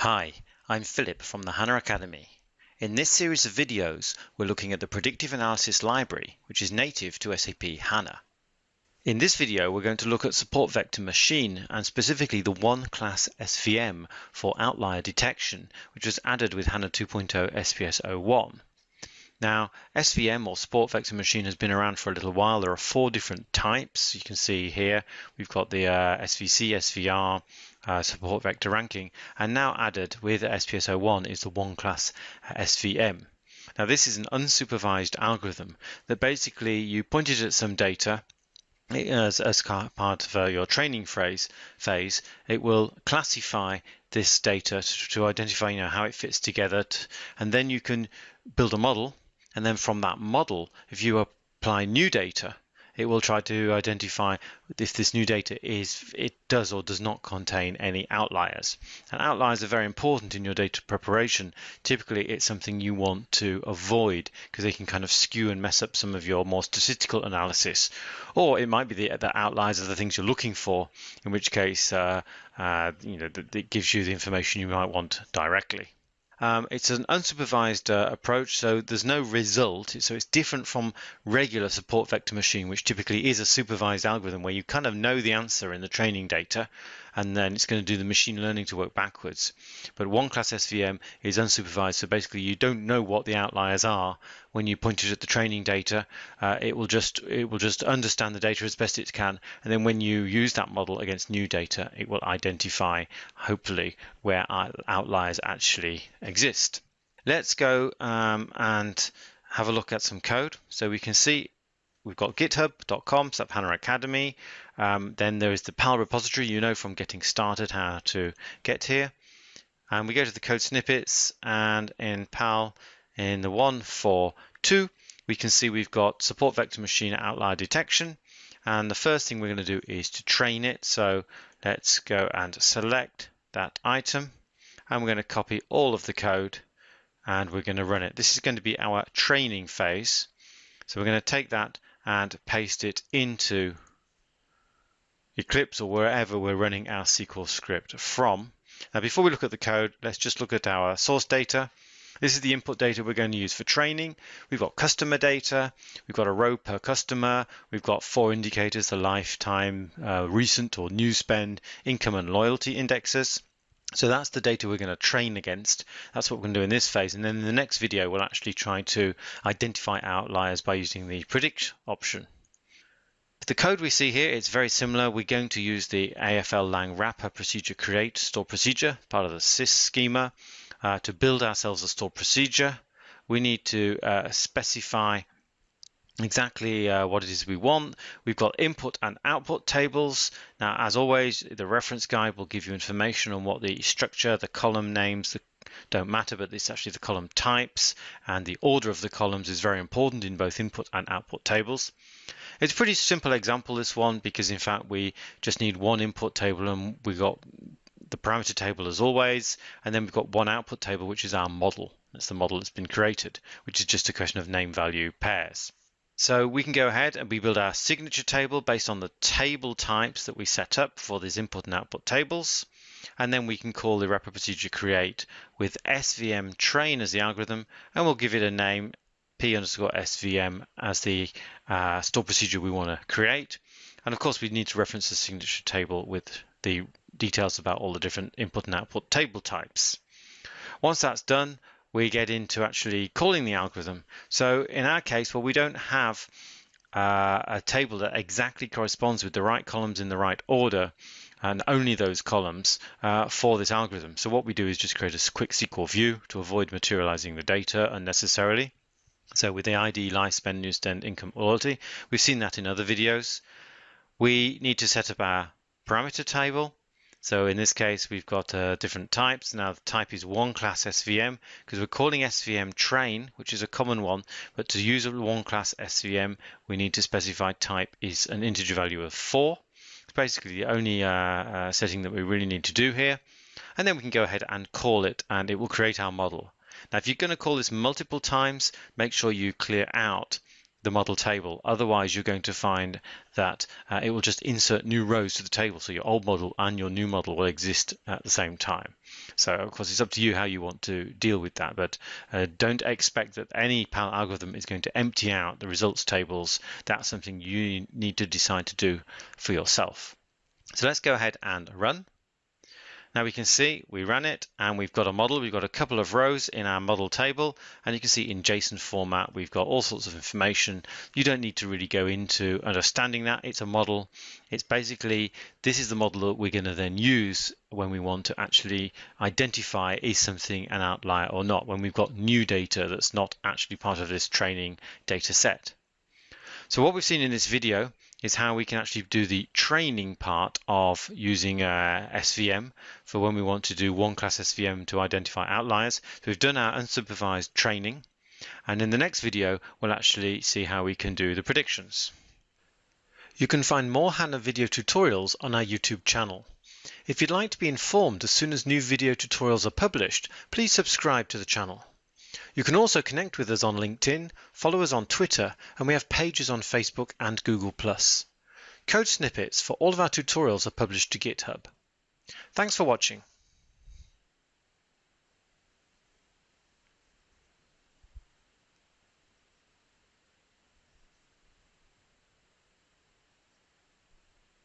Hi, I'm Philip from the HANA Academy. In this series of videos, we're looking at the Predictive Analysis Library, which is native to SAP HANA. In this video, we're going to look at Support Vector Machine and specifically the one class SVM for outlier detection, which was added with HANA 2.0 SPS 01. Now, SVM or Support Vector Machine has been around for a little while. There are four different types. You can see here we've got the uh, SVC, SVR, uh, Support Vector Ranking, and now added with SPS01 is the one class uh, SVM. Now, this is an unsupervised algorithm that basically you point it at some data as, as part of uh, your training phrase, phase, it will classify this data to, to identify you know, how it fits together, to, and then you can build a model and then from that model, if you apply new data, it will try to identify if this new data is it does or does not contain any outliers. And outliers are very important in your data preparation. Typically, it's something you want to avoid because they can kind of skew and mess up some of your more statistical analysis. Or it might be the, the outliers are the things you're looking for, in which case, uh, uh, you know, it gives you the information you might want directly. Um, it's an unsupervised uh, approach, so there's no result. So it's different from regular support vector machine, which typically is a supervised algorithm where you kind of know the answer in the training data, and then it's going to do the machine learning to work backwards. But one class SVM is unsupervised, so basically you don't know what the outliers are when you point it at the training data. Uh, it will just it will just understand the data as best it can, and then when you use that model against new data, it will identify hopefully where outliers actually exist. Let's go um, and have a look at some code. So we can see we've got github.com SAP HANA Academy. Um, then there is the PAL repository, you know from getting started how to get here. And we go to the code snippets and in PAL in the 142 we can see we've got support vector machine outlier detection. And the first thing we're going to do is to train it. So let's go and select that item and we're going to copy all of the code and we're going to run it. This is going to be our training phase. So we're going to take that and paste it into Eclipse or wherever we're running our SQL script from. Now, before we look at the code, let's just look at our source data. This is the input data we're going to use for training. We've got customer data, we've got a row per customer, we've got four indicators, the lifetime, uh, recent or new spend, income and loyalty indexes. So that's the data we're going to train against. That's what we're going to do in this phase. And then in the next video, we'll actually try to identify outliers by using the predict option. The code we see here is very similar. We're going to use the AFL lang wrapper procedure create store procedure, part of the sys schema. Uh, to build ourselves a store procedure, we need to uh, specify exactly uh, what it is we want. We've got input and output tables. Now, as always, the reference guide will give you information on what the structure, the column names, the don't matter, but it's actually the column types and the order of the columns is very important in both input and output tables. It's a pretty simple example, this one, because in fact we just need one input table and we've got the parameter table as always, and then we've got one output table, which is our model. That's the model that's been created, which is just a question of name value pairs. So we can go ahead and we build our signature table based on the table types that we set up for these input and output tables. And then we can call the wrapper procedure create with svm train as the algorithm, and we'll give it a name p underscore svm as the uh, store procedure we want to create. And of course, we need to reference the signature table with the details about all the different input and output table types. Once that's done, we get into actually calling the algorithm. So in our case, well, we don't have uh, a table that exactly corresponds with the right columns in the right order and only those columns uh, for this algorithm. So what we do is just create a quick SQL view to avoid materializing the data unnecessarily. So with the ID, life spend, new spend, income, loyalty, we've seen that in other videos. We need to set up our parameter table. So in this case, we've got uh, different types. Now the type is one class SVM because we're calling SVM train, which is a common one. But to use a one class SVM, we need to specify type is an integer value of four. It's basically the only uh, uh, setting that we really need to do here. And then we can go ahead and call it and it will create our model. Now, if you're going to call this multiple times, make sure you clear out the model table. Otherwise, you're going to find that uh, it will just insert new rows to the table. So your old model and your new model will exist at the same time. So of course it's up to you how you want to deal with that, but uh, don't expect that any PAL algorithm is going to empty out the results tables. That's something you need to decide to do for yourself. So let's go ahead and run. Now we can see we ran it and we've got a model. We've got a couple of rows in our model table and you can see in JSON format we've got all sorts of information. You don't need to really go into understanding that. It's a model. It's basically this is the model that we're going to then use when we want to actually identify is something an outlier or not when we've got new data that's not actually part of this training data set. So what we've seen in this video is how we can actually do the training part of using uh, SVM for when we want to do one class SVM to identify outliers. So we've done our unsupervised training and in the next video we'll actually see how we can do the predictions. You can find more HANA video tutorials on our YouTube channel. If you'd like to be informed as soon as new video tutorials are published, please subscribe to the channel. You can also connect with us on LinkedIn, follow us on Twitter, and we have pages on Facebook and Google+. Code snippets for all of our tutorials are published to GitHub. Thanks for watching.